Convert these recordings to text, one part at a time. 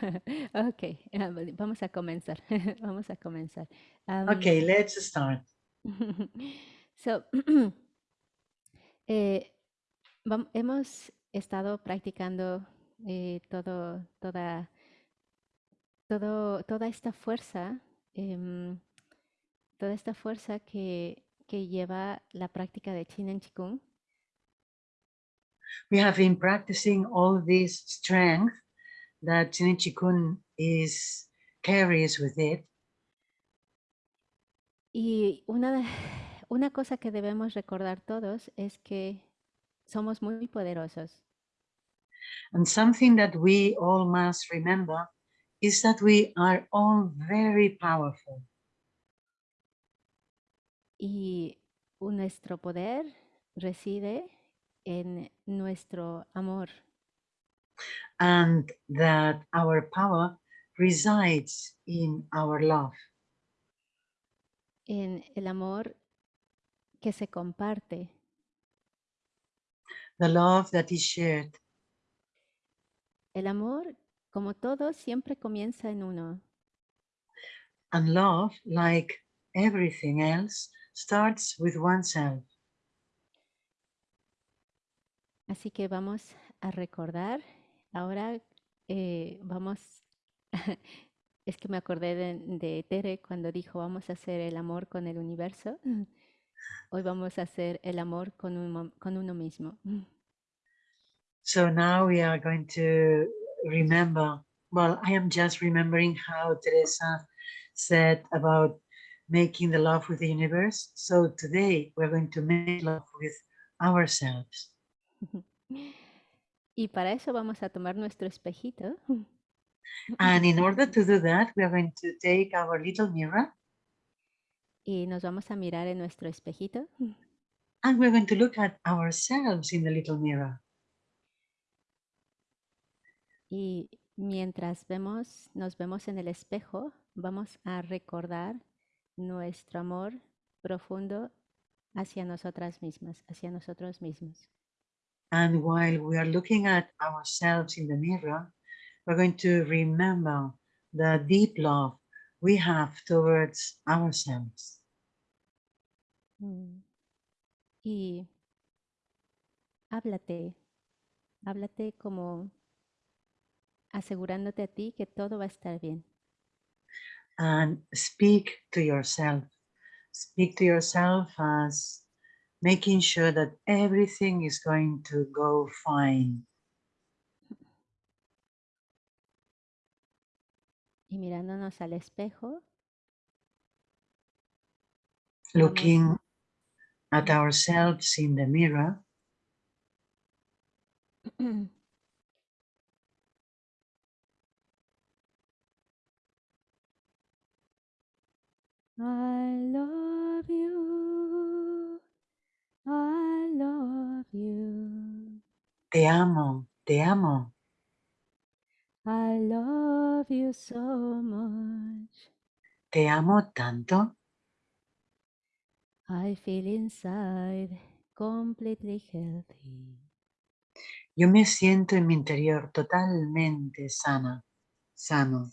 ok, ah, vamos a comenzar. vamos a comenzar. Um, Okay, let's start. so, eh, hemos estado practicando eh, todo, toda, todo, toda esta fuerza, em, toda esta fuerza que, que lleva la práctica de Chin en Chikung. We have been practicing all this strength that Chinichikun is carries with it. Y una, una cosa que debemos recordar todos es que somos muy poderosos. And something that we all must remember is that we are all very powerful. Y nuestro poder reside en nuestro amor. And that our power resides in our love, en el amor que se comparte, the love that is shared. el amor, como todo, siempre comienza en uno. And love, like everything else, starts with oneself. Así que vamos a recordar, ahora eh, vamos, es que me acordé de, de Tere cuando dijo vamos a hacer el amor con el universo. Hoy vamos a hacer el amor con, uno- con uno mismo. So now we are going to remember. Well, I am just remembering how Teresa said about making the love with the universe. So today we're going to make love with ourselves. Y para eso vamos a tomar nuestro espejito And in order to do that, we are going to take our little mirror y nos vamos a mirar en nuestro espejito and we're going to look at ourselves in the little mirror. Y mientras vemos, nos vemos en el espejo, vamos a recordar nuestro amor profundo hacia nosotras mismas, hacia nosotros mismos. And while we are looking at ourselves in the mirror, we're going to remember the deep love we have towards ourselves. Mm. Y háblate, háblate como asegurándote a ti que todo va a estar bien. And speak to yourself. Speak to yourself as making sure that everything is going to go fine. Y mirándonos al espejo, Looking at ourselves in the mirror, I love you, I love you, te amo, te amo, I love you so much. te amo tanto. I feel inside completely healthy. Yo me siento en mi interior totalmente sana, sano.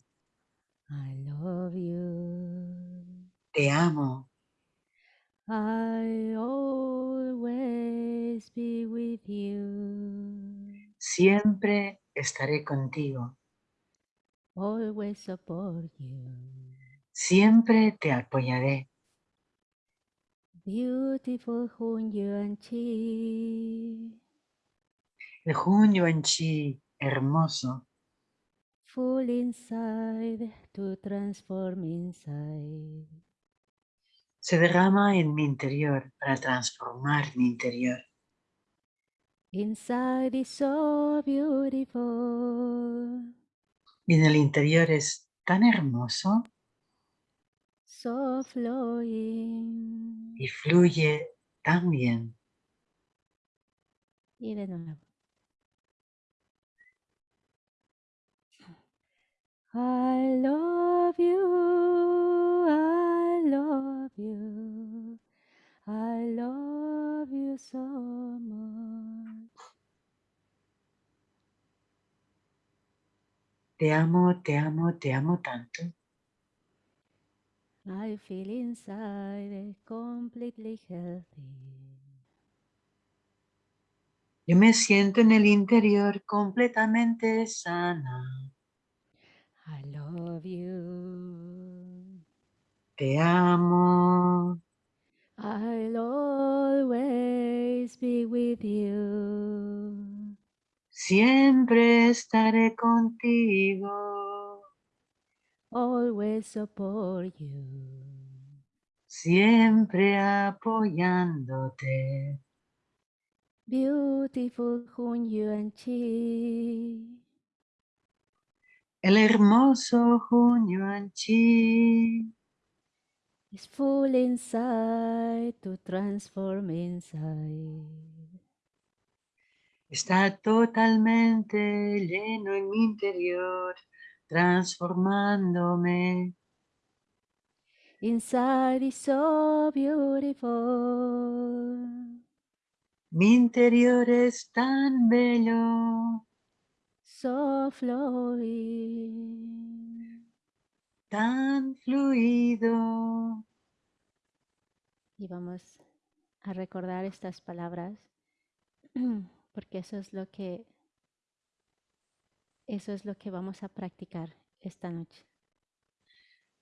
I love you. Te amo. I always be with you. Siempre estaré contigo. Always support you. Siempre te apoyaré. Beautiful Hun Yuan Chi. El junio en chi, hermoso, Full inside to transform inside. Se derrama en mi interior para transformar mi interior. Inside is so beautiful. Y en el interior es tan hermoso So flowing. y fluye tan bien. Y de nuevo. I love you, I love you, I love you so much. Te amo, te amo, te amo tanto. I feel inside completely healthy. Yo me siento en el interior completamente sana. I love you. Te amo. I'll always be with you. Siempre estaré contigo. Always support you. Siempre apoyándote. Beautiful Hun Yuan Chi. El hermoso Junyuan Chi is full inside to transform inside. está totalmente lleno en mi interior, transformándome. Inside is so beautiful. Mi interior es tan bello, so flowing. Tan fluido. Y vamos a recordar estas palabras porque eso es lo que eso es lo que vamos a practicar esta noche.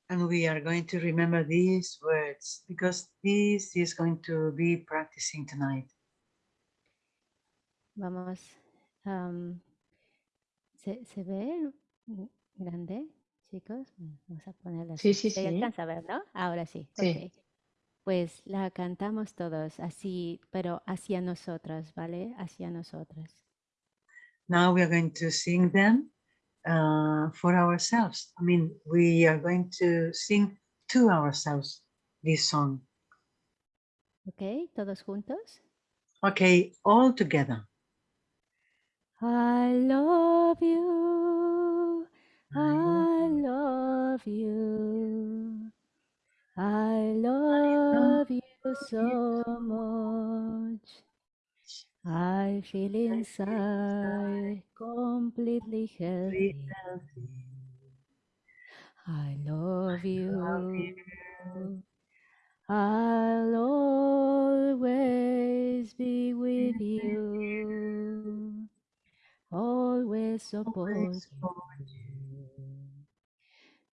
And we are going to remember these words because this is going to be practicing tonight. Vamos, um, ¿se, ¿se, ve grande, chicos? Vamos a ponerla. Sí, sí, ¿Se sí. alcanza a ver, no? Ahora sí. Sí. Okay. Pues la cantamos todos así, pero hacia nosotras, ¿vale? Hacia nosotras. Now we are going to sing them uh, for ourselves. I mean, we are going to sing to ourselves this song. Ok, todos juntos. Okay, all together. I love you. I love you. I love you so much. I feel inside completely healthy. I love you. I'll always be with you. Always support you.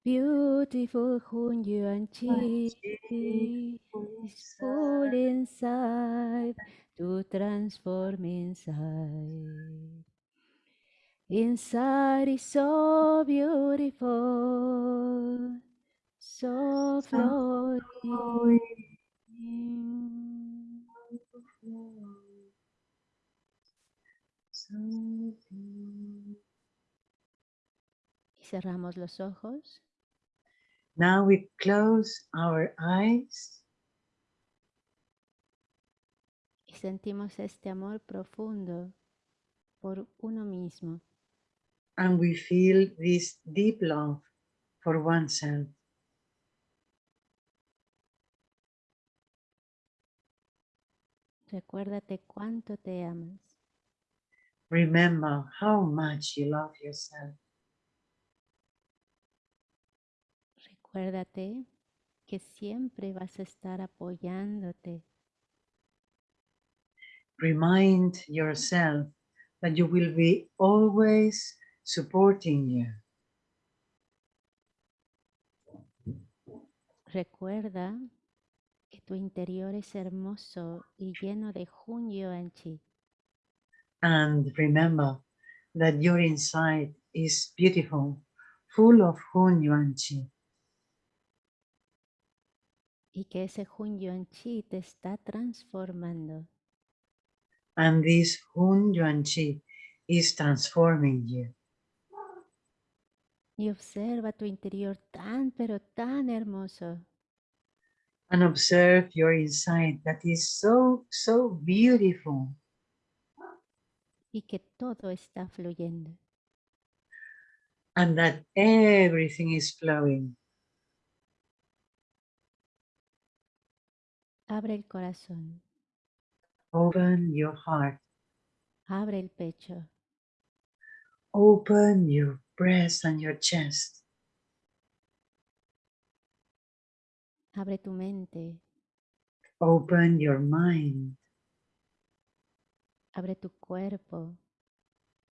Beautiful Hun Yuan Chi is full inside to transform inside. Inside is so beautiful, so flowing. Y cerramos los ojos. Now we close our eyes. Y sentimos este amor profundo por uno mismo. And we feel this deep love for oneself. Recuérdate cuánto te amas. Remember how much you love yourself. Recuérdate que siempre vas a estar apoyándote. Remind yourself that you will be always supporting you. Recuerda que tu interior es hermoso y lleno de Hun Yuan Chi. And remember that your inside is beautiful, full of Hun Yuan Chi. Y que ese Hun Yuan Chi te está transformando. And this Hun Yuan Chi is transforming you. Y observa tu interior tan, pero tan hermoso. And observe your inside that is so, so beautiful. Y que todo está fluyendo. And that everything is flowing. Abre el corazón. Open your heart. Abre el pecho. Open your breast and your chest. Abre tu mente, Open your mind. abre tu cuerpo,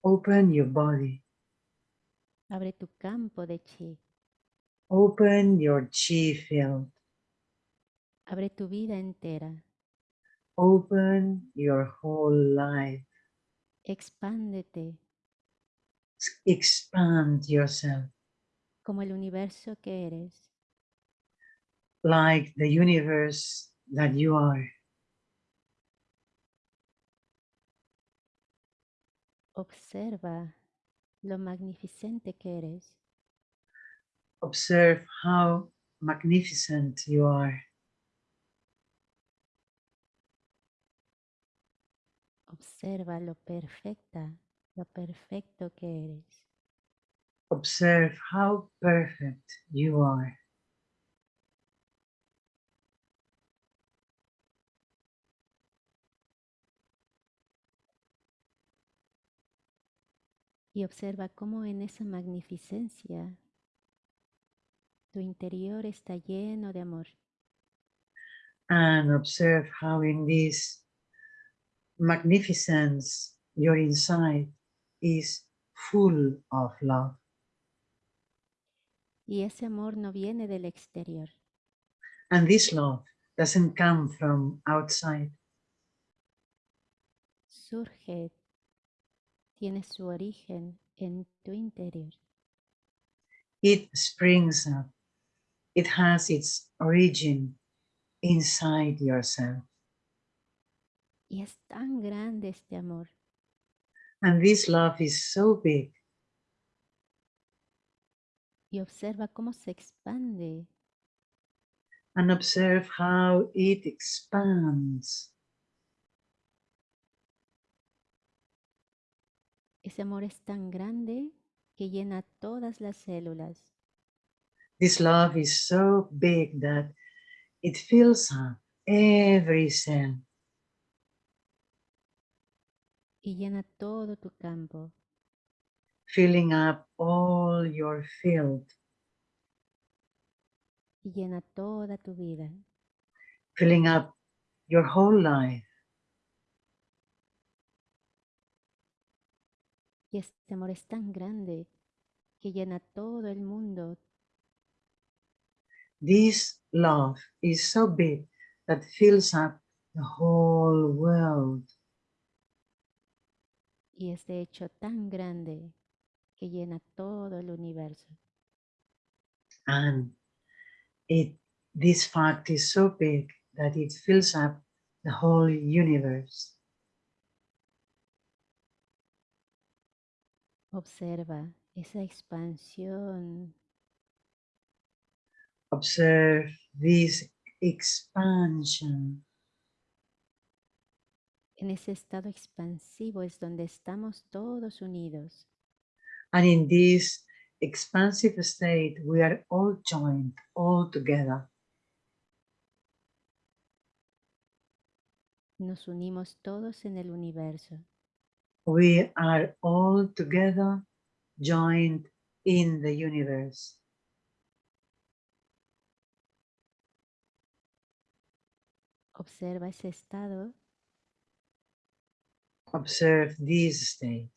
Open your body. abre tu campo de chi, Open your chi field. Abre tu vida entera, Open your whole life. expándete Expand yourself como el universo que eres. like the universe that you are. Observa lo magnificente que eres. Observe how magnificent you are. Observa lo perfecta, lo perfecto que eres. Observe how perfect you are. Y observa cómo en esa magnificencia tu interior está lleno de amor. And observe how in this magnificence your inside is full of love. Y ese amor no viene del exterior, And this love doesn't come from outside. surge, tiene su origen en tu interior. It springs up. It has its origin inside yourself. Y es tan grande este amor And this love is so big. y observa cómo se expande And observe how it expands. Ese amor es tan grande que llena todas las células This love is so big that it fills up every cell y llena todo tu campo filling up all your field, y llena toda tu vida. filling up your whole life. Y este amor es tan grande que llena todo el mundo, This love is so big that fills up the whole world. Y es de hecho tan grande que llena todo el universo. And it this fact is so big that it fills up the whole universe. Observa esa expansión Observe this expansion. En ese estado expansivo es donde estamos todos unidos. And in this expansive state, we are all joined, all together. Nos unimos todos en el universo. We are all together, joined in the universe. Observa ese estado Observe this state,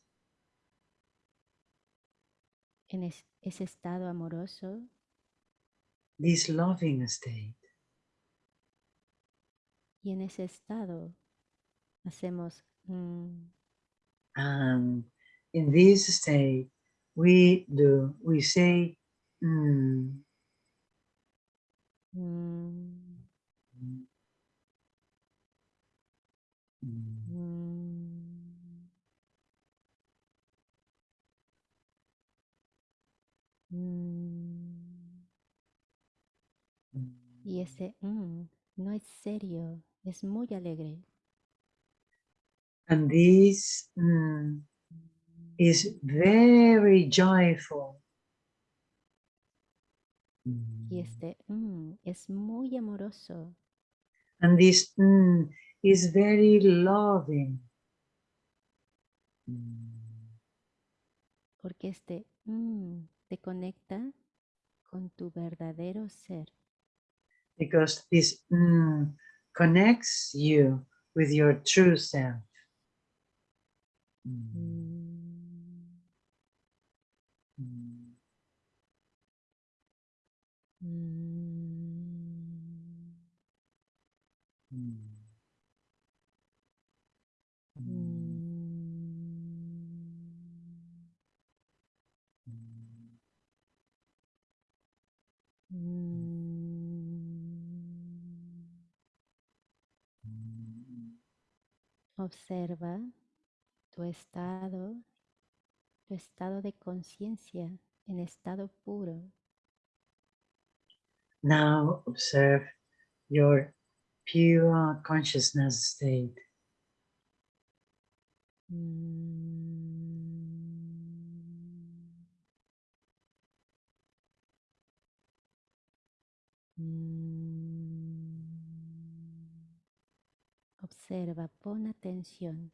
en es- ese estado amoroso. This loving state. y en ese estado hacemos mm, And in this state, we do, we say, mm, mm, mm, mm, mm. Y ese mm no es serio, es muy alegre. And this mm, is very joyful. Y este mm es muy amoroso. And this mm, is very loving. Porque este Mm, te conecta con tu verdadero ser. because this mm, connects you with your true self. Mm, Mm, mm, mm, mm, Observa tu estado, tu estado de conciencia en estado puro. Now observe your pure consciousness state. Mm. Mm. Observa, pon atención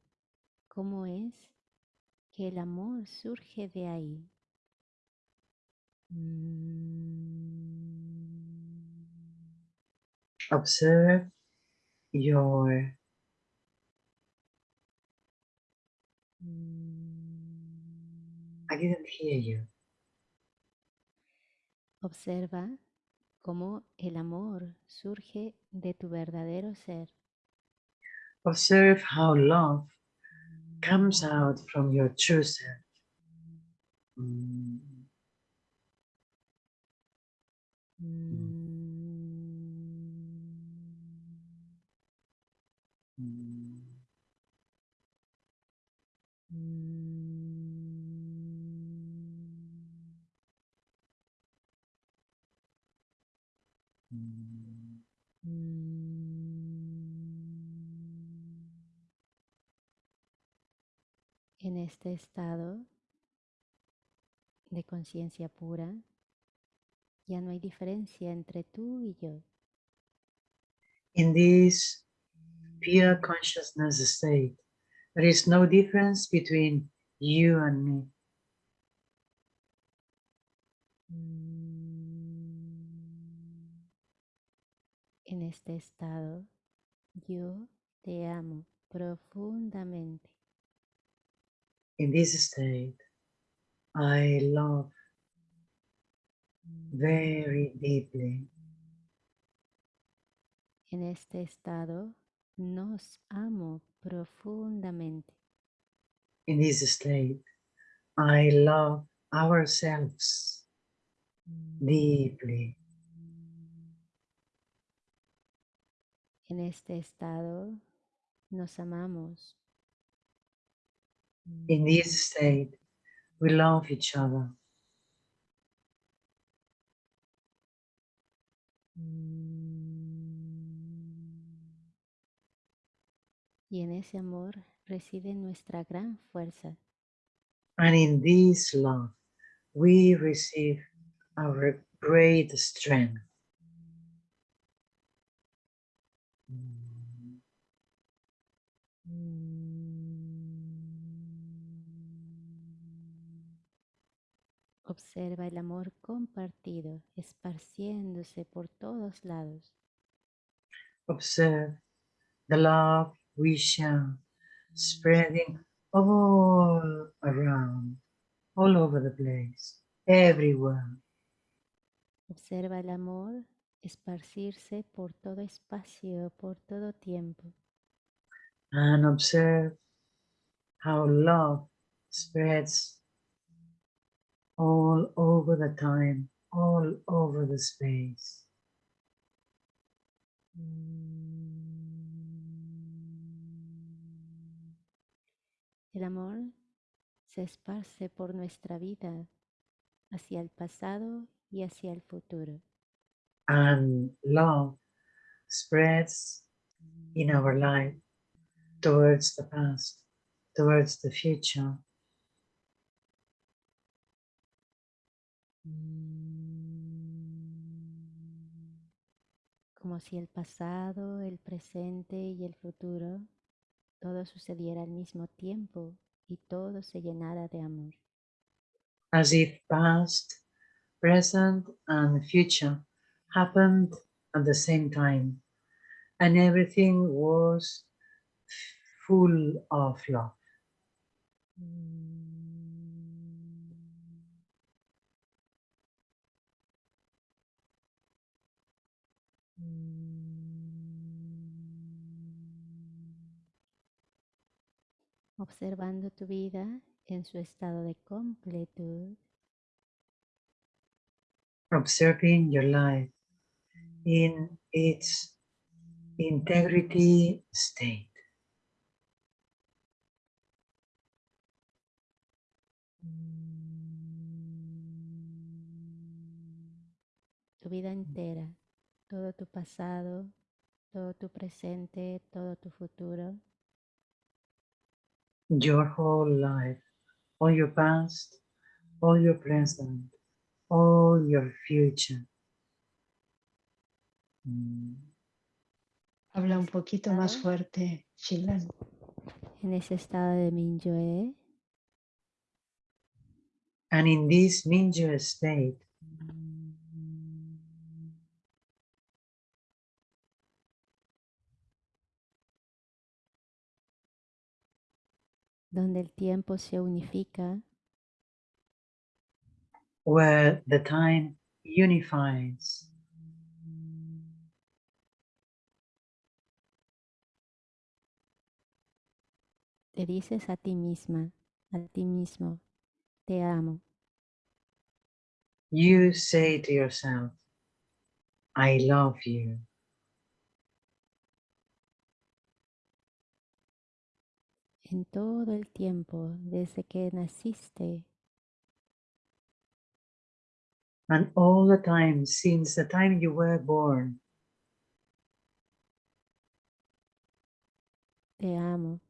cómo es que el amor surge de ahí. Mm. Observe your I didn't hear you. Observa cómo el amor surge de tu verdadero ser. Observe how love comes out from your true self. Mm, Mm. En este estado de conciencia pura, ya no hay diferencia entre tú y yo. In this pure consciousness state, there is no difference between you and me. En este estado, yo te amo profundamente. In this state, I love very deeply. En este estado, nos amo profundamente. In this state, I love ourselves deeply. En este estado, nos amamos. In this state, we love each other. Y en ese amor reside nuestra gran fuerza. And in this love, we receive our great strength. Mm, Observa el amor compartido esparciéndose por todos lados. Observe the love we share spreading all around, all over the place, everywhere. Observa el amor esparcirse por todo espacio, por todo tiempo. And observe how love spreads all over the time, all over the space. El amor se esparce por nuestra vida hacia el pasado y hacia el futuro. And love spreads in our life towards the past, towards the future. Como si el pasado, el presente y el futuro todo sucediera al mismo tiempo y todo se llenara de amor. as if past, present, and future happened at the same time, and everything was full of love. Observando tu vida en su estado de completud, observing your life in its integrity state. tu vida entera, todo tu pasado, todo tu presente, todo tu futuro, Your whole life, all your past, all your present, all your future. Mm. Habla un poquito más fuerte, Shilan. en ese estado de Mingyue, And in this Mingyue state, donde el tiempo se unifica. Where the time unifies, te dices a ti misma, a ti mismo, te amo, you say to yourself, I love you. En todo el tiempo, desde que naciste, And all the time, since the time you were born, te amo.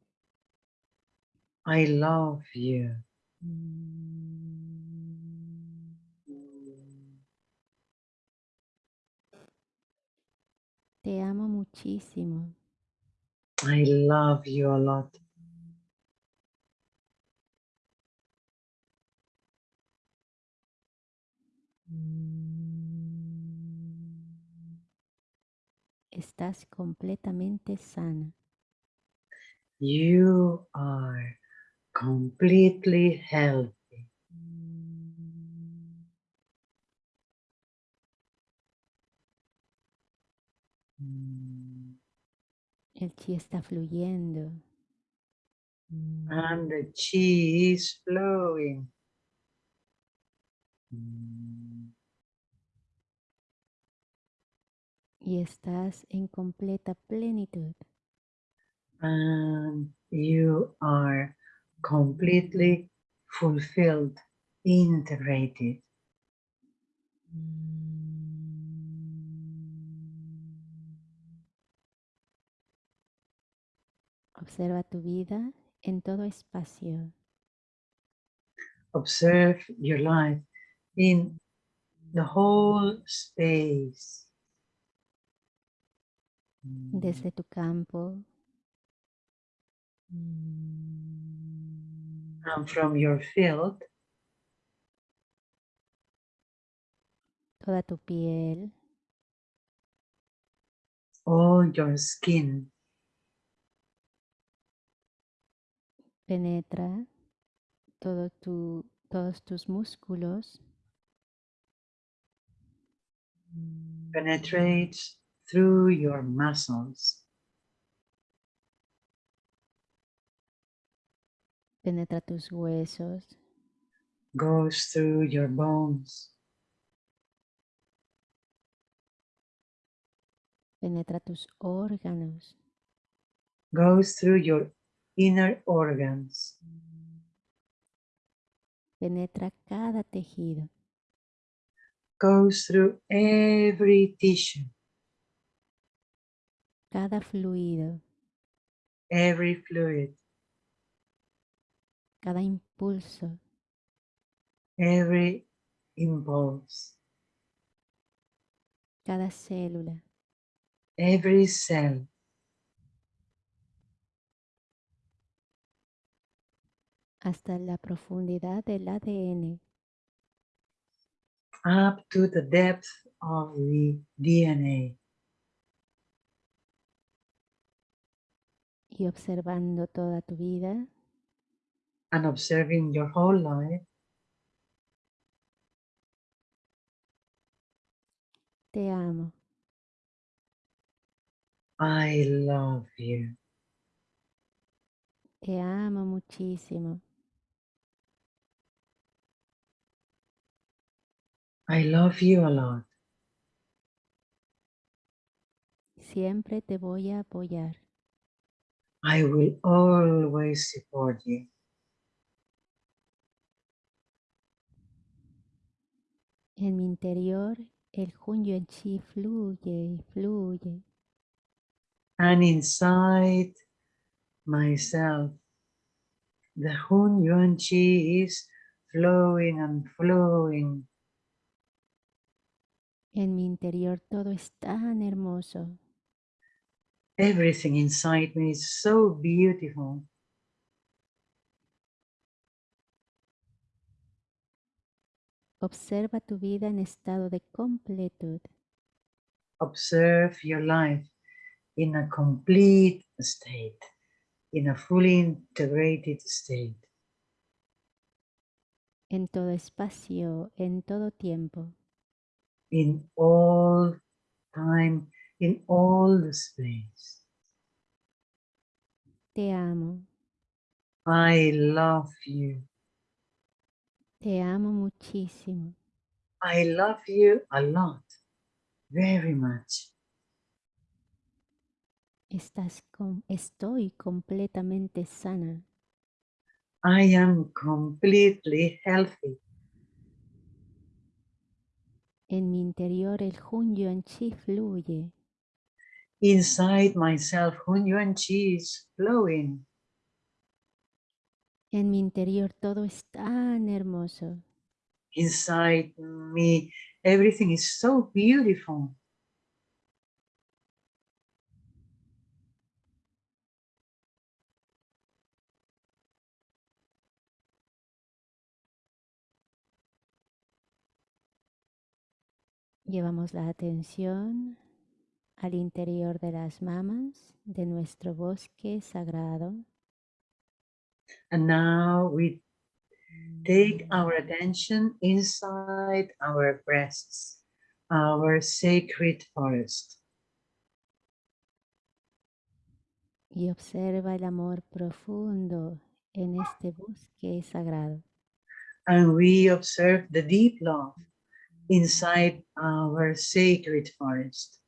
I love you. Te amo muchísimo. I love you a lot. Estás completamente sana. You are completely healthy. El chi está fluyendo. And the chi is flowing. Y estás en completa plenitud. And you are completely fulfilled, integrated. Observa tu vida en todo espacio, Observe your life in the whole space. Desde tu campo, And from your field, toda tu piel, all your skin. Penetra todo tu, todos tus músculos, penetrates through your muscles, penetra tus huesos, goes through your bones, penetra tus órganos, goes through your inner organs, penetra cada tejido, goes through every tissue, cada fluido, every fluid, cada impulso, every impulse, cada célula, every cell, hasta la profundidad del ADN. up to the depth of the DNA. Y observando toda tu vida, and observing your whole life, te amo, I love you. te amo muchísimo, I love you a lot. siempre te voy a apoyar. I will always support you. En mi interior, el Hunyuan Chi fluye y fluye. And inside myself, the Hun Yuan Chi is flowing and flowing. En mi interior todo es tan hermoso. Everything inside me is so beautiful. Observa tu vida en estado de completud. Observe your life in a complete state, in a fully integrated state, en todo espacio, en todo tiempo. in all time, in all the space. Te amo, I love you. te amo muchísimo. I love you a lot, very much. Estás com- estoy completamente sana. I am completely healthy. En mi interior el Hun Yuan Chi fluye. Inside myself, Hun Yuan Chi is flowing. En mi interior todo es tan hermoso. Inside me, everything is so beautiful. Llevamos la atención al interior de las mamas de nuestro bosque sagrado. And now we take our attention inside our breasts, our sacred forest. y observa el amor profundo en este bosque sagrado. And we observe the deep love inside our sacred forest.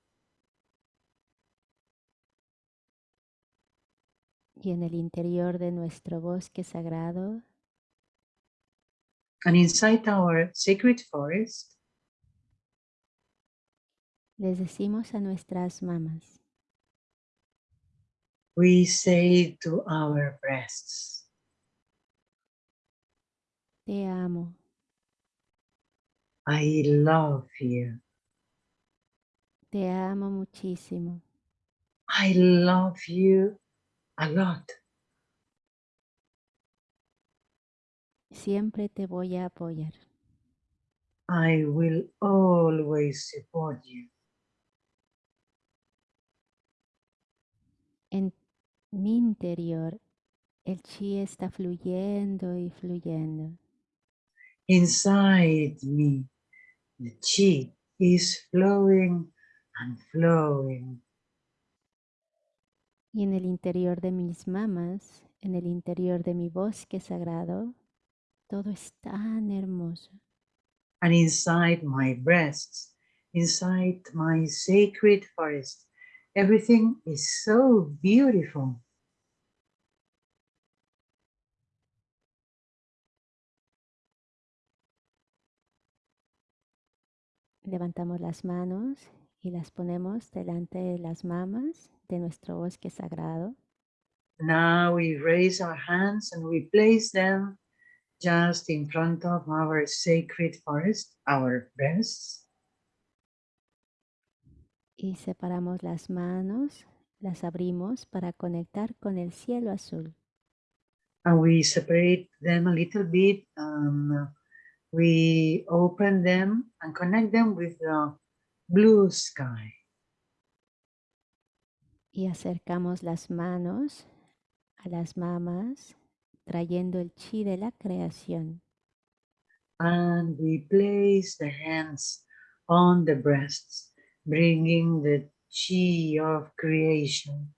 Y en el interior de nuestro bosque sagrado. And inside our sacred forest, les decimos a nuestras mamas, we say to our breasts, te amo, I love you. te amo muchísimo, I love you a lot. siempre te voy a apoyar. I will always support you. En mi interior el chi está fluyendo y fluyendo. Inside me, the chi is flowing and flowing. Y en el interior de mis mamas, en el interior de mi bosque sagrado, todo es tan hermoso. And inside my breasts, inside my sacred forest, everything is so beautiful. Levantamos las manos y las ponemos delante de las mamas de nuestro bosque sagrado. Now we raise our hands and we place them just in front of our sacred forest, our breasts. Y separamos las manos, las abrimos para conectar con el cielo azul. And we separate them a little bit and we open them and connect them with the blue sky. Y acercamos las manos a las mamas, trayendo el chi de la creación. And we place the hands on the breasts, bringing the chi of creation.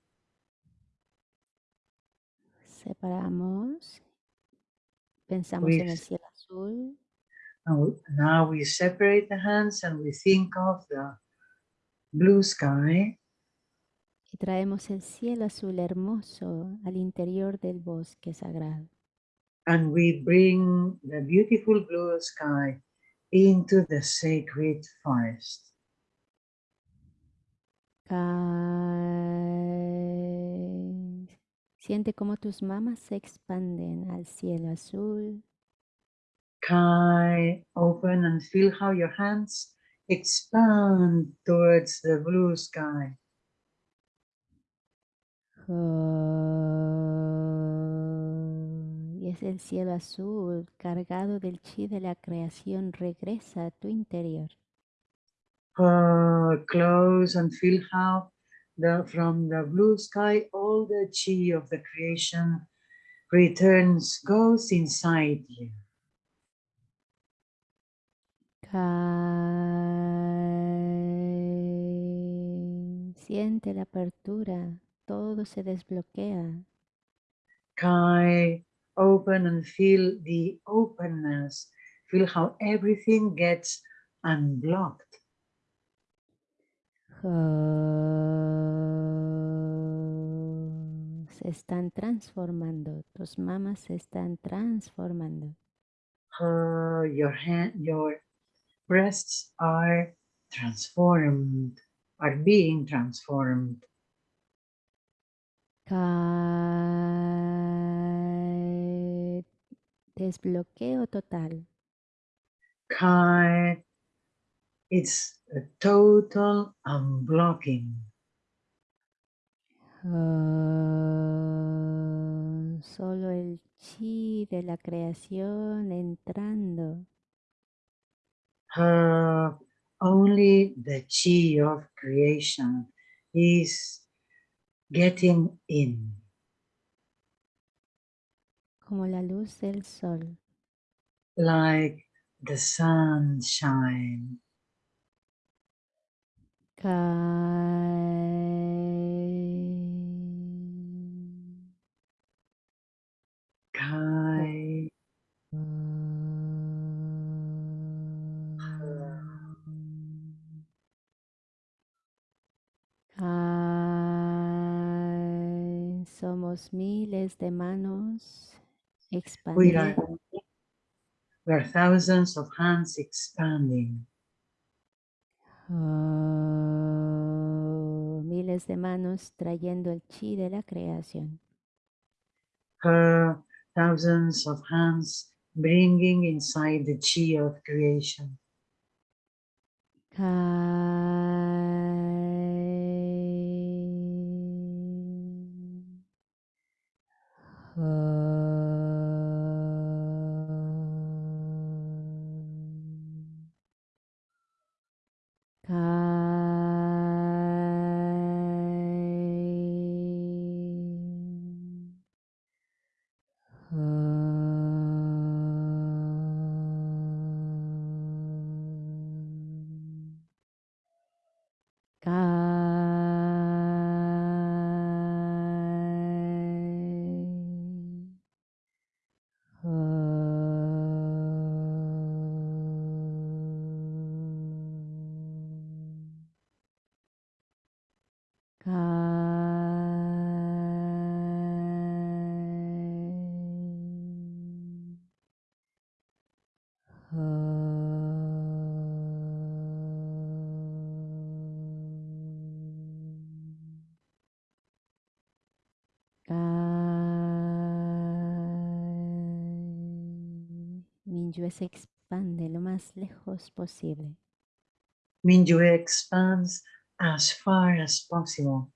Separamos. Pensamos en el cielo azul. And we- now we separate the hands and we think of the blue sky Y traemos el cielo azul hermoso al interior del bosque sagrado. and we bring the beautiful blue sky into the sacred forest. Siente cómo tus mamas se expanden al cielo azul. Kai, open and feel how your hands expand towards the blue sky. Ah, Y es el cielo azul cargado del chi de la creación regresa a tu interior. Uh, close and feel how the from the blue sky all the chi of the creation returns, goes inside you. Siente la apertura, todo se desbloquea. Kai, open and feel the openness. Feel how everything gets unblocked. Se están transformando, tus mamas se están transformando. Your hand, your breasts are transformed, are being transformed. Cae. Desbloqueo total. Kai, it's a total unblocking. Ah, Solo el chi de la creación entrando. Uh, only the chi of creation is getting in, como la luz del sol. like the sunshine. Cae. Kai, Miles de manos we are, we are thousands of hands expanding. Ah, miles de manos trayendo el chi de la creación. Uh, thousands of hands bringing inside the chi of creation. 嗯 Cae. Mingyue se expande lo más lejos posible. Mingyue expands as far as possible.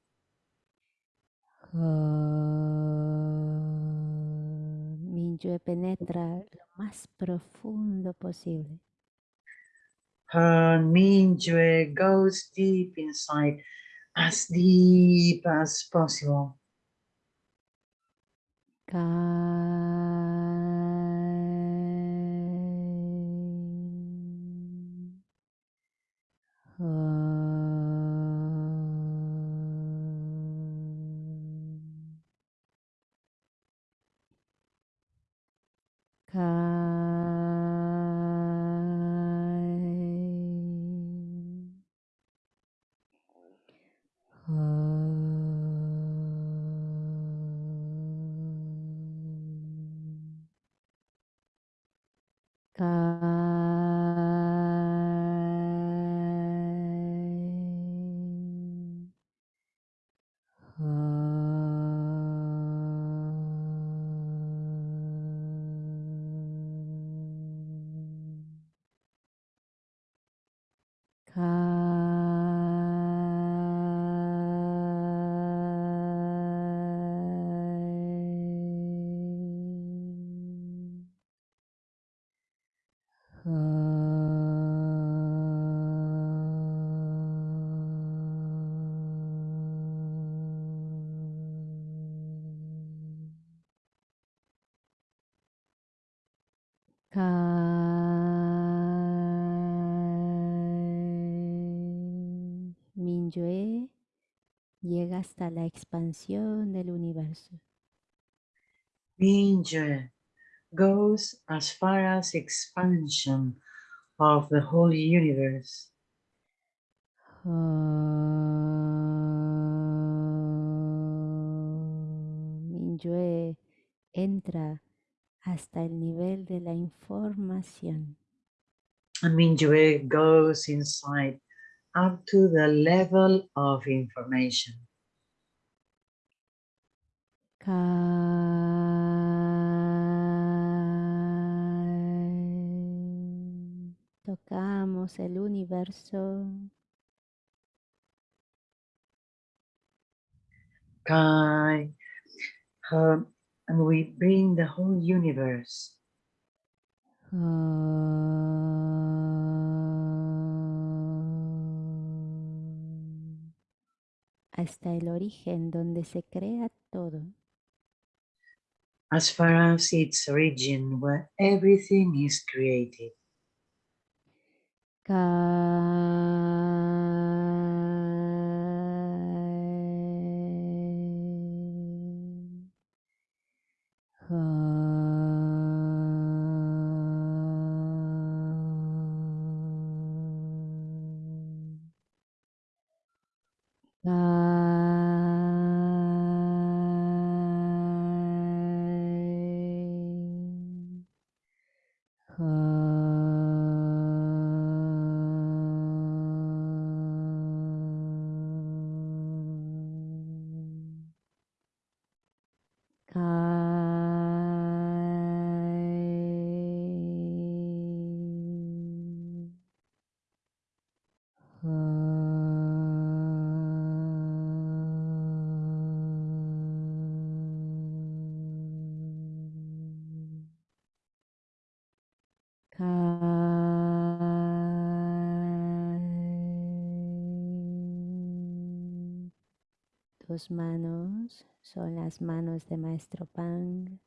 Minyue penetra lo más profundo posible. Han Mingyue goes deep inside, as deep as possible. Hasta la expansión del universo. Mingyue goes as far as expansion of the whole universe. Minyue entra hasta el nivel de la información. And Mingyue goes inside up to the level of information. Kai. Tocamos el universo. Kai. um, and we bring the whole universe hasta el origen donde se crea todo. As far as its origin where everything is created. Tus manos son las manos de Maestro Pang.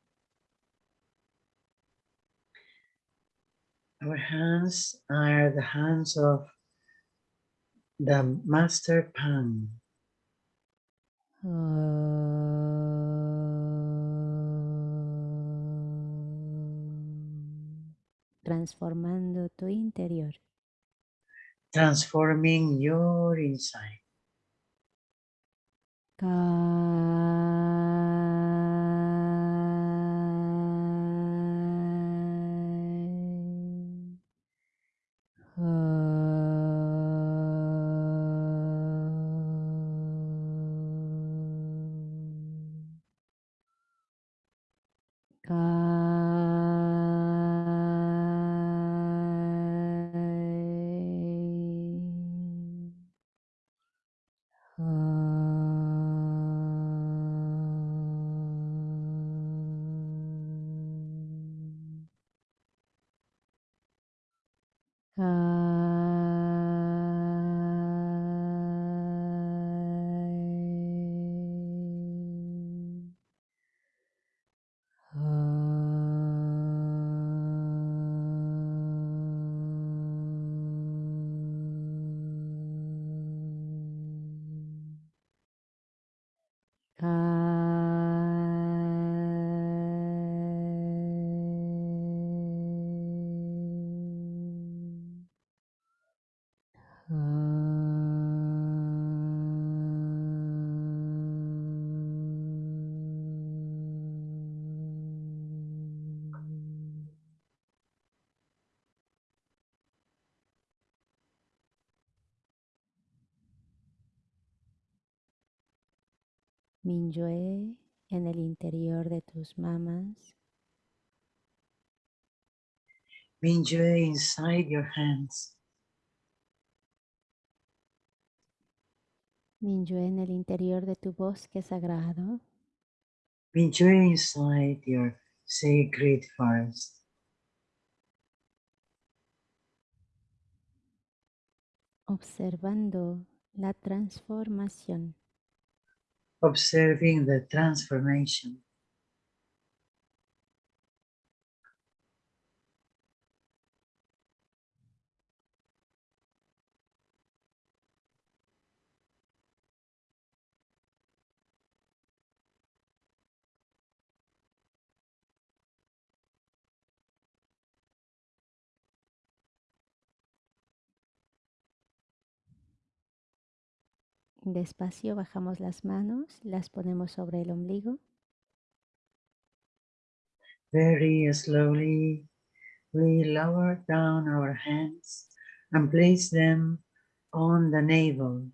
Our hands are the hands of the Master Pan, transformando tu interior. transforming your inside. Kai. Minyue en el interior de tus mamas, Mingyue inside your hands. Minyue en el interior de tu bosque sagrado, Mingyue inside your sacred forest. observando la transformación. Observing the transformation. Despacio bajamos las manos, las ponemos sobre el ombligo Very slowly, we lower down our hands and place them on the navel.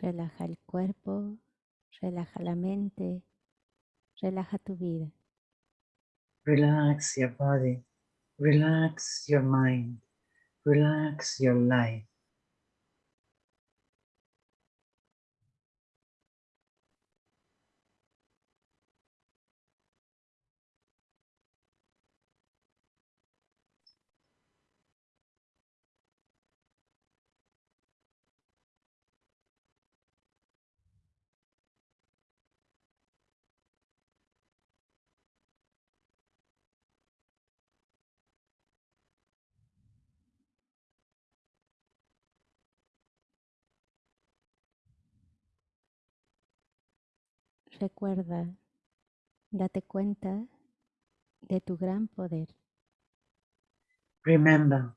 Relaja el cuerpo, relaja la mente, relaja tu vida. Relax your body, relax your mind, relax your life. Recuerda, date cuenta de tu gran poder. Remember,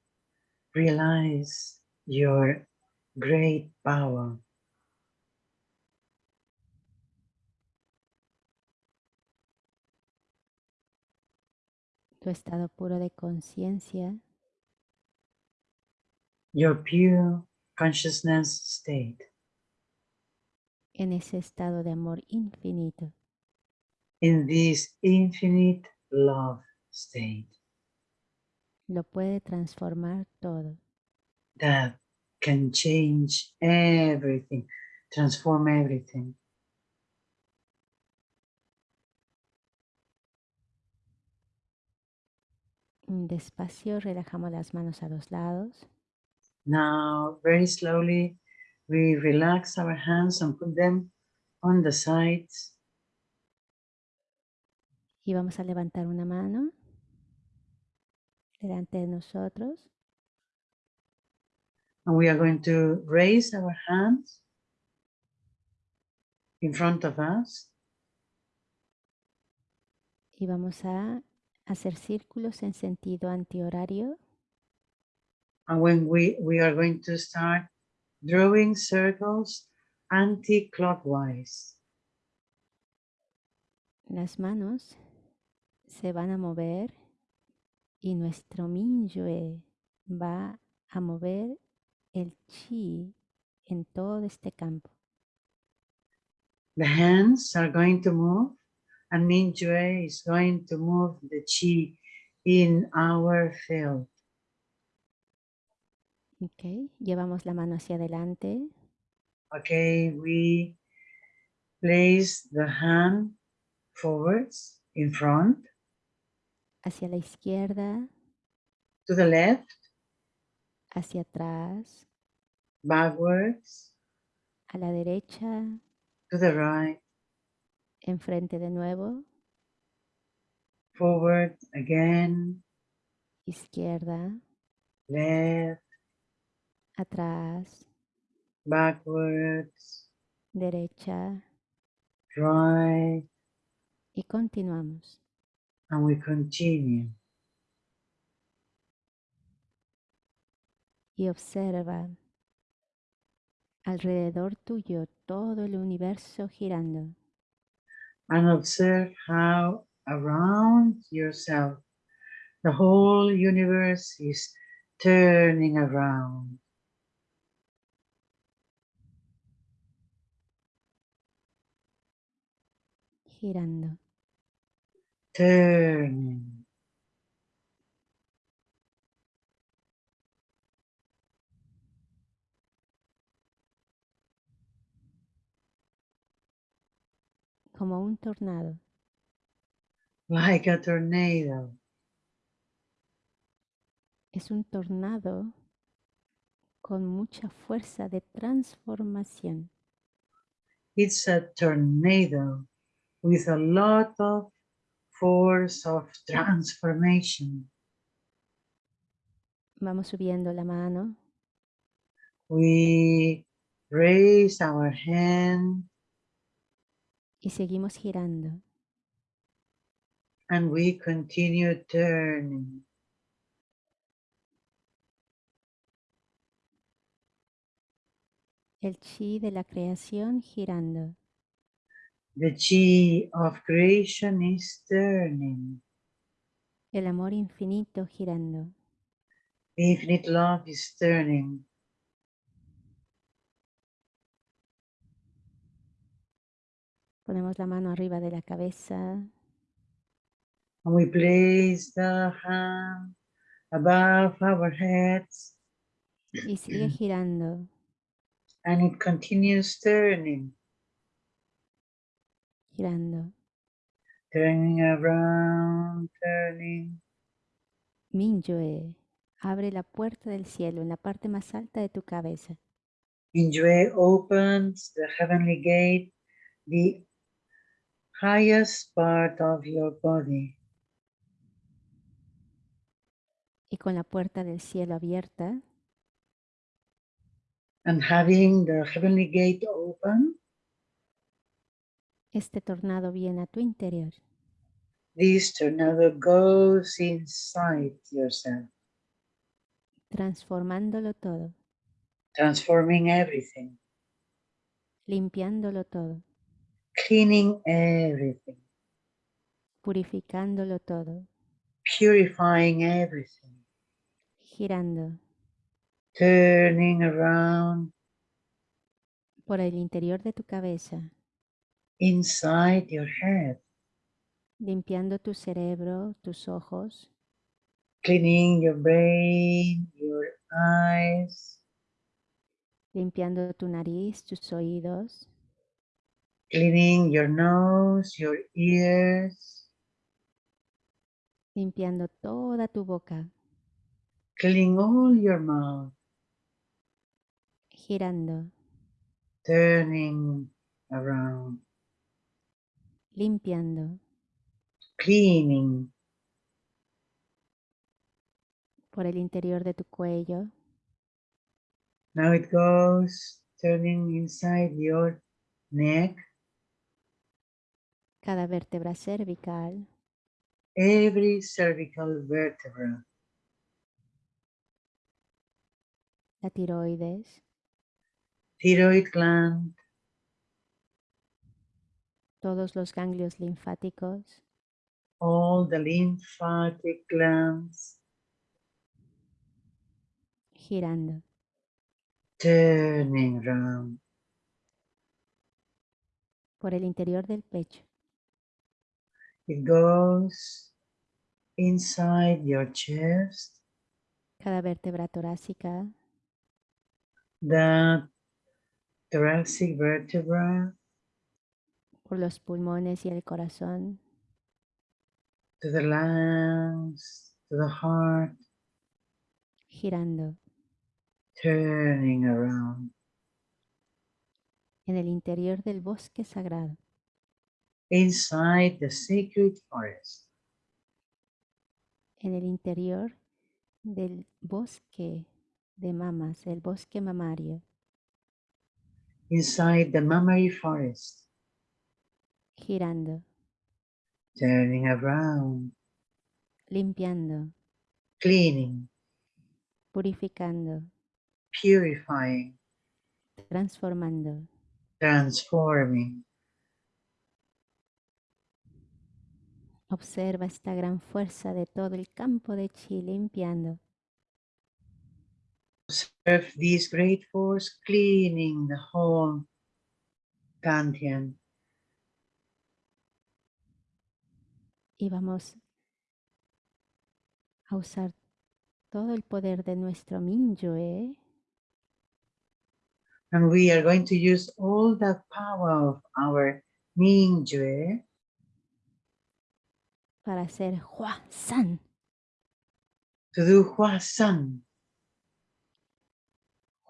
realize your great power. tu estado puro de conciencia your pure consciousness state en ese estado de amor infinito. in this infinite love state Lo puede transformar todo. that can change everything, transform everything. Mm, Despacio relajamos las manos a los lados Now, very slowly, we relax our hands and put them on the sides. y vamos a levantar una mano delante de nosotros And we are going to raise our hands in front of us. y vamos a hacer círculos en sentido antihorario And when we, we are going to start drawing circles anti-clockwise. Las manos se van a mover y nuestro Minyue va a mover el chi en todo este campo. The hands are going to move and Mingyue is going to move the chi in our field. Ok, llevamos la mano hacia adelante, Okay, we place the hand forwards in front. Hacia la izquierda, to the left, hacia atrás, backwards, a la derecha, to the right, enfrente de nuevo, forward again, izquierda, left, atrás, backwards, derecha right, y continuamos. and we continue. y observa alrededor tuyo todo el universo girando. And observe how around yourself The whole universe is turning around. Girando. Turning. como un tornado. Like a tornado. Es un tornado con mucha fuerza de transformación. It's a tornado with a lot of force of transformation. Vamos subiendo la mano We raise our hand y seguimos girando. and we continue turning. El chi de la creación girando. The chi of creation is turning. El amor infinito girando. Infinite love is turning. Ponemos la mano arriba de la cabeza And we place the hand above our heads y sigue girando. and it continues turning, girando. turning around, turning. Minyue, abre la puerta del cielo en la parte más alta de tu cabeza. Enjoy opens the heavenly gate, the highest part of your body. Y con la puerta del cielo abierta, And having the heavenly gate open, este tornado viene a tu interior. This tornado goes inside yourself, transformándolo todo, transforming everything, limpiándolo todo, cleaning everything, purificándolo todo, purifying everything, girando. Turning around. Por el interior de tu cabeza, inside your head, limpiando tu cerebro, tus ojos, cleaning your brain, your eyes, limpiando tu nariz, tus oídos, cleaning your nose, your ears, limpiando toda tu boca, cleaning all your mouth, girando, turning around, limpiando. Cleaning. Por el interior de tu cuello, Now it goes turning inside your neck, cada vértebra cervical, every cervical vertebra, la tiroides, thyroid gland, todos los ganglios linfáticos, all the lymphatic glands, girando. Turning around, por el interior del pecho, It goes inside your chest, cada vértebra torácica, the thoracic vertebra, por los pulmones y el corazón, to the lungs, to the heart, girando. Turning around, en el interior del bosque sagrado, inside the sacred forest, en el interior del bosque de mamas, el bosque mamario, inside the mammary forest, girando, turning around, limpiando, cleaning, purificando, purifying, transformando, transforming. Observa esta gran fuerza de todo el campo de chi limpiando. Observe this great force cleaning the whole Dantian. Y vamos a usar todo el poder de nuestro Minyue And we are going to use all the power of our Mingjue para hacer Hua San. to do Huasan.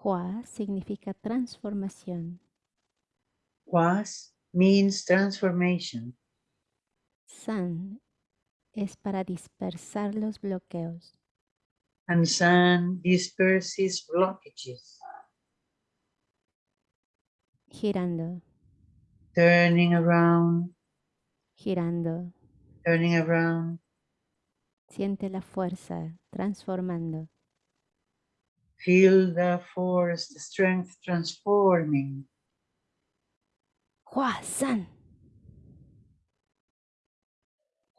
Hua significa transformación. Huas means transformation. San es para dispersar los bloqueos. And San disperses blockages, Girando, turning around, girando. turning around. Siente la fuerza transformando. Feel the force, the strength transforming. Hua San.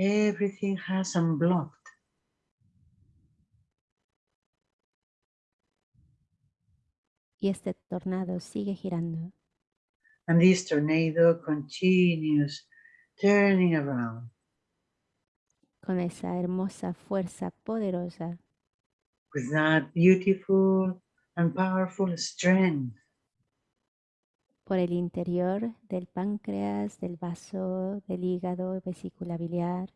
Everything has unblocked. Y este tornado sigue girando. And this tornado continues turning around con esa hermosa fuerza poderosa with that beautiful and powerful strength por el interior del páncreas, del vaso, del hígado, vesícula biliar,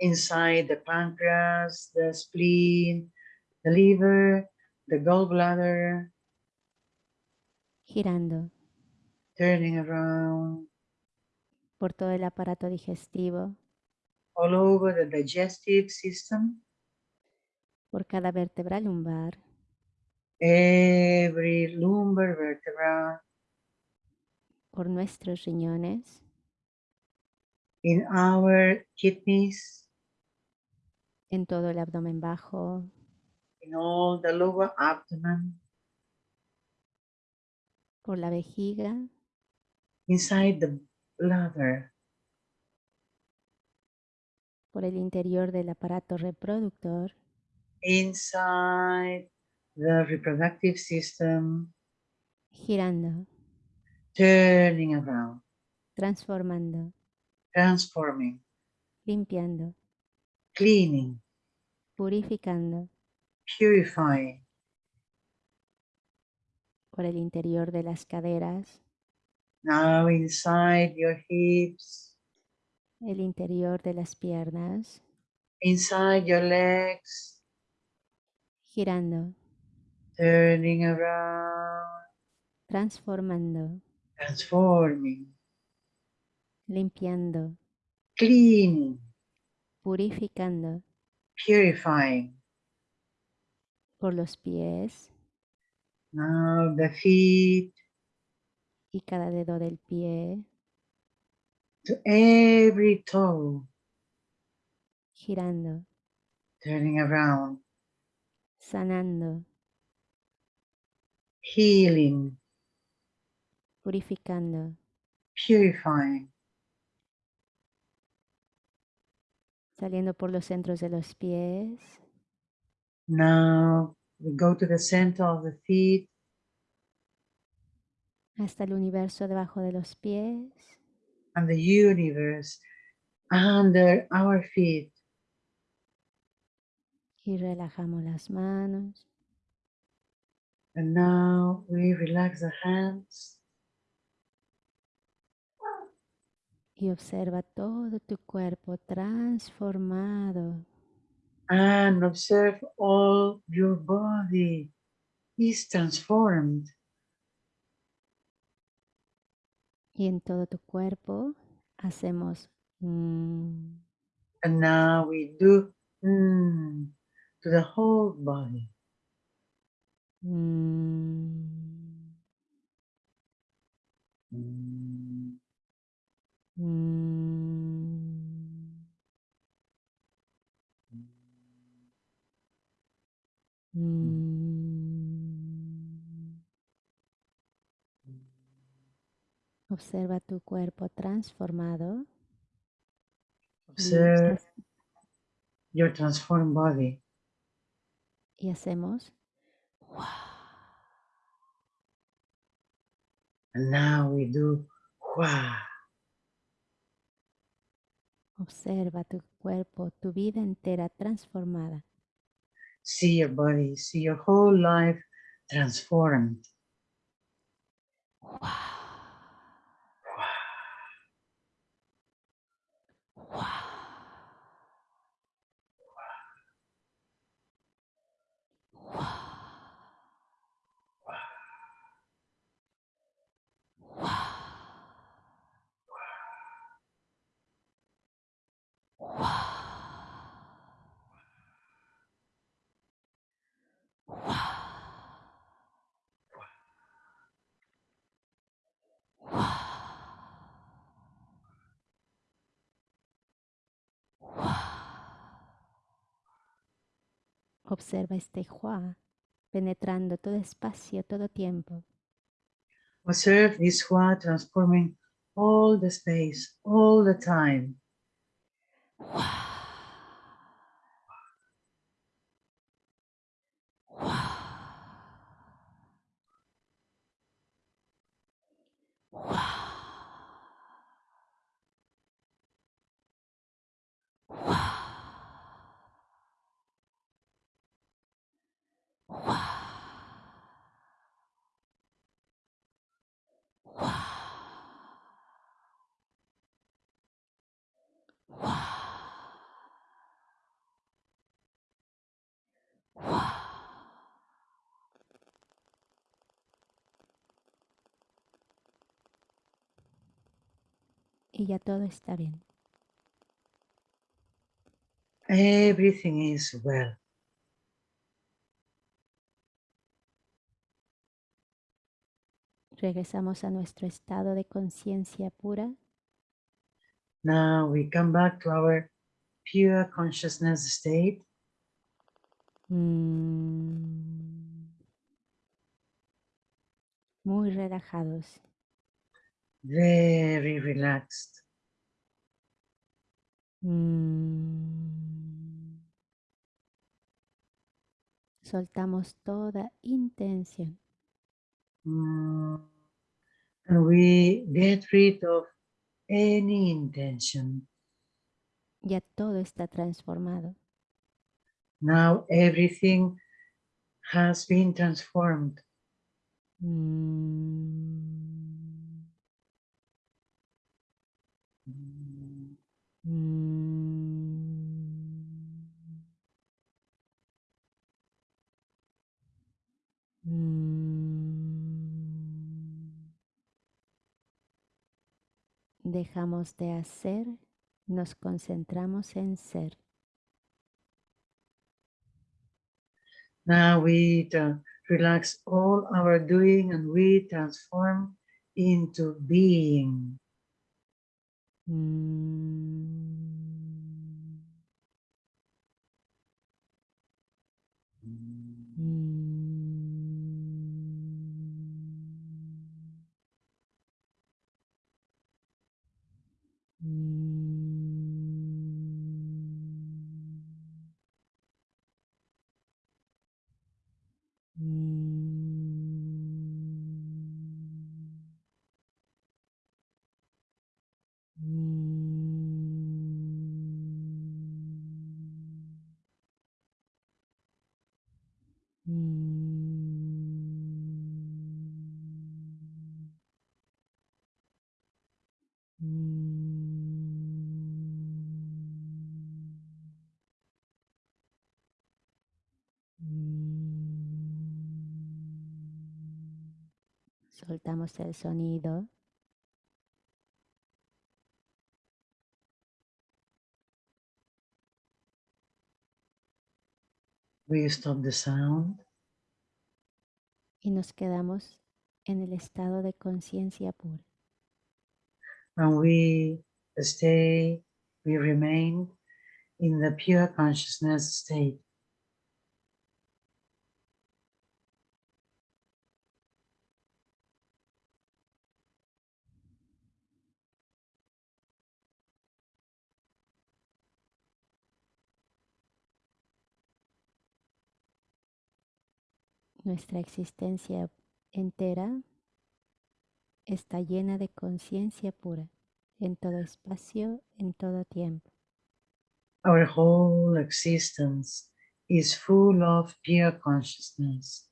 inside the pancreas, the spleen, the liver, the gallbladder, girando. Turning around. Por todo el aparato digestivo, all over the digestive system, por cada vértebra lumbar, every lumbar vertebra, por nuestros riñones, in our kidneys, en todo el abdomen bajo, in all the lower abdomen, por la vejiga, inside the bladder, por el interior del aparato reproductor, inside the reproductive system, girando, turning around, transformando, transforming, limpiando, cleaning, purificando, purifying, por el interior de las caderas, now inside your hips, el interior de las piernas, inside your legs, girando, turning around, transformando, transforming, limpiando, cleaning, purificando. Purifying. por los pies. Now the feet. Y cada dedo del pie, to every toe, girando, turning around, sanando, healing, purificando, purifying. saliendo por los centros de los pies, Now we go to the center of the feet, hasta el universo debajo de los pies, and the universe under our feet. y relajamos las manos, And now we relax the hands y observa todo tu cuerpo transformado, and observe all your body is transformed. y en todo tu cuerpo hacemos Mm, And now we do mm, to the whole body. mm, Mm. Observa tu cuerpo transformado Observe your transformed body. y hacemos And now we do Hua. Observa tu cuerpo, tu vida entera transformada. See your body, see your whole life transformed. Observa este hua penetrando todo espacio, todo tiempo. Observe this Hua transforming all the space, all the time. Y ya todo está bien. Everything is well. Regresamos a nuestro estado de conciencia pura Now we come back to our pure consciousness state. Mm. Muy relajados. Very relaxed. Mm. Soltamos toda intención. Mm. And we get rid of any intention. Ya todo está transformado. Now everything has been transformed. Mm. Dejamos de hacer, nos concentramos en ser. Now we relax all our doing and we transform into being. Mm. soltamos el sonido. We stop the sound. Y nos quedamos en el estado de conciencia pura. And we stay, we remain in the pure consciousness state. Nuestra existencia entera está llena de conciencia pura en todo espacio, en todo tiempo. Our whole existence is full of pure consciousness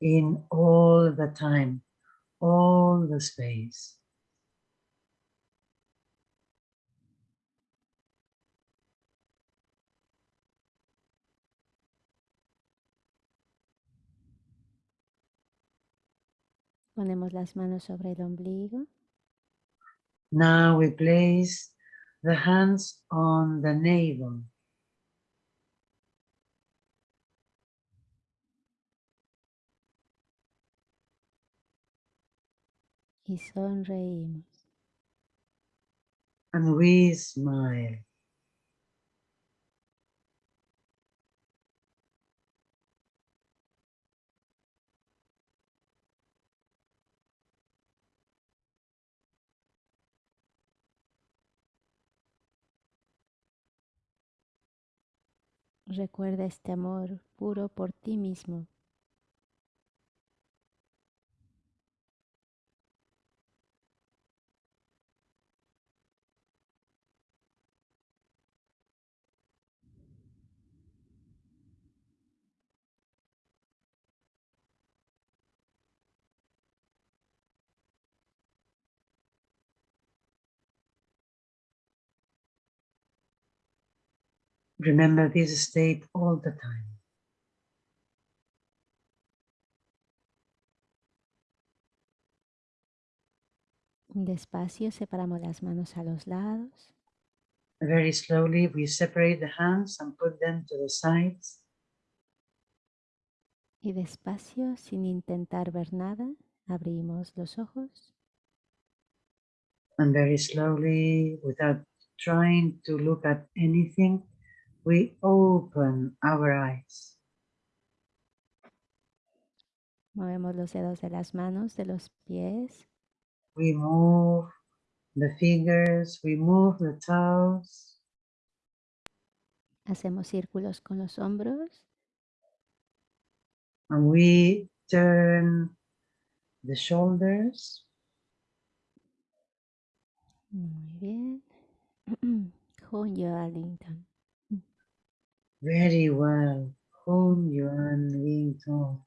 in all the time, all the space. Ponemos las manos sobre el ombligo Now we place the hands on the navel y sonreímos. and we smile. Recuerda este amor puro por ti mismo. Remember this state all the time. Despacio separamos las manos a los lados Very slowly, we separate the hands and put them to the sides. y despacio, sin intentar ver nada, abrimos los ojos And very slowly, without trying to look at anything, we open our eyes. Movemos los dedos de las manos, de los pies, We move the fingers, we move the toes, hacemos círculos con los hombros and we turn the shoulders. Muy bien. Hon Arlington. Very well. Home Yuan Wing Tong.